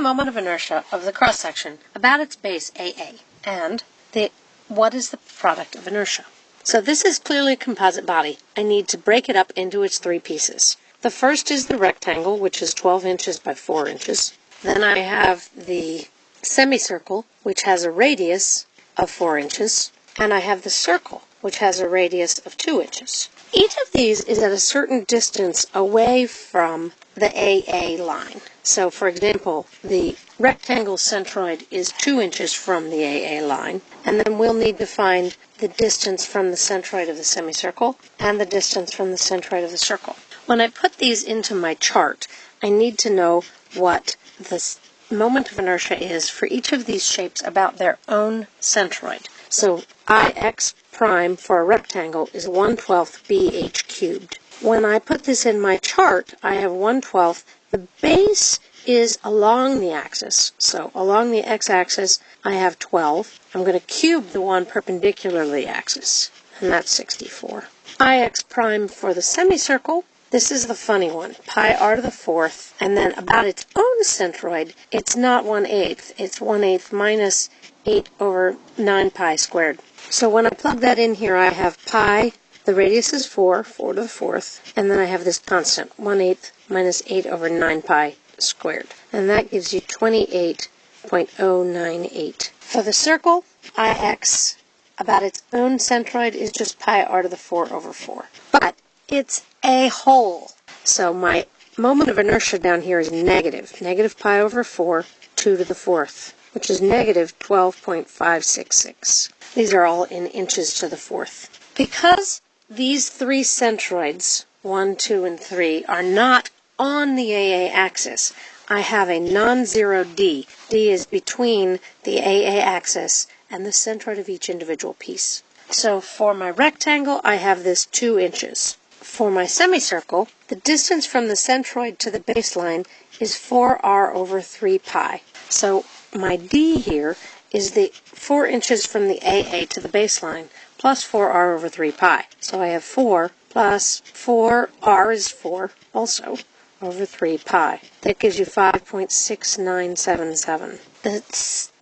the moment of inertia of the cross section about its base AA, and the what is the product of inertia. So this is clearly a composite body. I need to break it up into its three pieces. The first is the rectangle, which is 12 inches by 4 inches. Then I have the semicircle, which has a radius of 4 inches. And I have the circle, which has a radius of 2 inches. Each of these is at a certain distance away from the AA line. So, for example, the rectangle centroid is 2 inches from the AA line, and then we'll need to find the distance from the centroid of the semicircle and the distance from the centroid of the circle. When I put these into my chart, I need to know what the moment of inertia is for each of these shapes about their own centroid. So Ix prime for a rectangle is 1 12th bh cubed. When I put this in my chart, I have 1 12th. The base is along the axis. So along the x-axis, I have 12. I'm going to cube the one perpendicular to the axis, and that's 64. Ix prime for the semicircle this is the funny one. Pi r to the fourth, and then about its own centroid, it's not 1 eighth. It's 1 eighth minus 8 over 9 pi squared. So when I plug that in here, I have pi, the radius is 4, 4 to the fourth, and then I have this constant, 1 eighth minus 8 over 9 pi squared. And that gives you 28.098. For the circle, Ix about its own centroid is just pi r to the 4 over 4. But it's a hole. So my moment of inertia down here is negative. Negative pi over 4, 2 to the fourth, which is negative 12.566. These are all in inches to the fourth. Because these three centroids, 1, 2, and 3, are not on the AA axis, I have a non-zero D. D is between the AA axis and the centroid of each individual piece. So for my rectangle, I have this 2 inches. For my semicircle, the distance from the centroid to the baseline is 4r over 3 pi. So my d here is the 4 inches from the AA to the baseline plus 4r over 3 pi. So I have 4 plus 4r is 4 also over 3 pi. That gives you 5.6977. The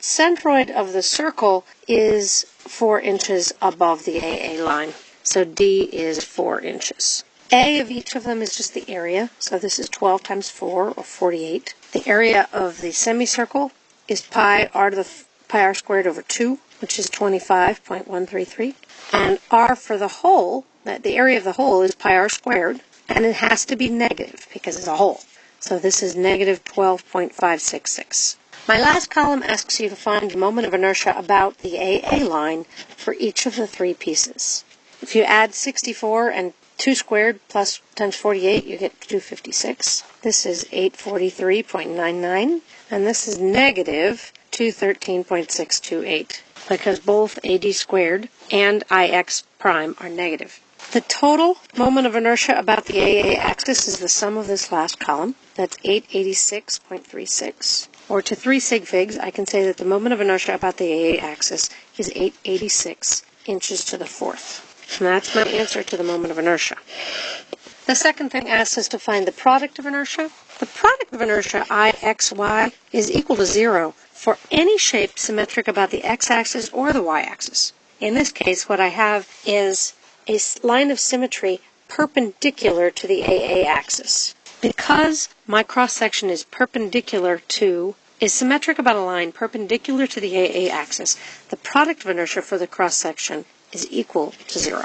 centroid of the circle is 4 inches above the AA line. So D is 4 inches. A of each of them is just the area. So this is 12 times 4, or 48. The area of the semicircle is pi r to the pi r squared over 2, which is 25.133. And r for the hole, that the area of the hole is pi r squared, and it has to be negative because it's a hole. So this is negative 12.566. My last column asks you to find the moment of inertia about the AA line for each of the three pieces. If you add 64 and 2 squared plus times 48, you get 256. This is 843.99, and this is negative 213.628 because both AD squared and IX prime are negative. The total moment of inertia about the AA axis is the sum of this last column. That's 886.36. Or to 3 sig figs, I can say that the moment of inertia about the AA axis is 886 inches to the fourth. And that's my answer to the moment of inertia. The second thing asks us to find the product of inertia. The product of inertia, Ixy, is equal to zero for any shape symmetric about the x-axis or the y-axis. In this case, what I have is a line of symmetry perpendicular to the AA axis. Because my cross-section is perpendicular to is symmetric about a line perpendicular to the AA axis, the product of inertia for the cross section is equal to zero.